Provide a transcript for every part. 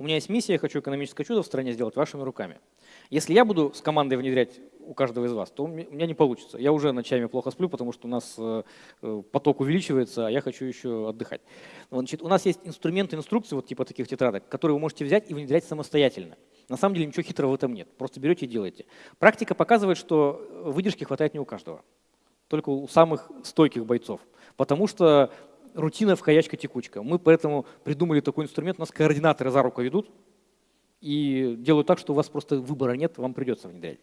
у меня есть миссия, я хочу экономическое чудо в стране сделать вашими руками. Если я буду с командой внедрять у каждого из вас, то у меня не получится. Я уже ночами плохо сплю, потому что у нас э, э, поток увеличивается, а я хочу еще отдыхать. Значит, у нас есть инструменты, инструкции, вот типа таких тетрадок, которые вы можете взять и внедрять самостоятельно. На самом деле ничего хитрого в этом нет. Просто берете и делаете. Практика показывает, что выдержки хватает не у каждого, только у самых стойких бойцов. Потому что рутина в текучка. Мы поэтому придумали такой инструмент. У нас координаторы за руку ведут и делают так, что у вас просто выбора нет, вам придется внедрять.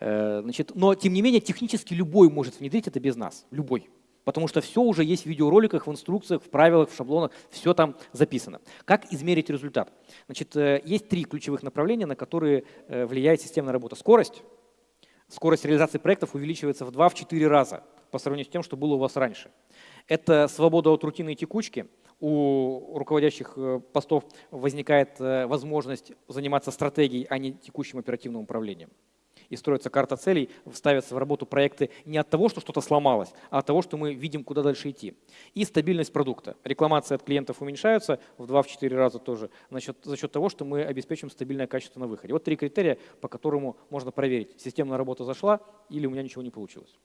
Э, значит, но, тем не менее, технически любой может внедрить это без нас. Любой. Потому что все уже есть в видеороликах, в инструкциях, в правилах, в шаблонах, все там записано. Как измерить результат? Значит, э, есть три ключевых направления, на которые э, влияет системная работа. Скорость. Скорость реализации проектов увеличивается в 2-4 раза по сравнению с тем, что было у вас раньше. Это свобода от рутины и текучки. У руководящих э, постов возникает возможность заниматься стратегией, а не текущим оперативным управлением и строится карта целей, ставятся в работу проекты не от того, что что-то сломалось, а от того, что мы видим, куда дальше идти. И стабильность продукта. Рекламации от клиентов уменьшаются в 2-4 раза тоже за счет, за счет того, что мы обеспечим стабильное качество на выходе. Вот три критерия, по которому можно проверить, системная работа зашла или у меня ничего не получилось.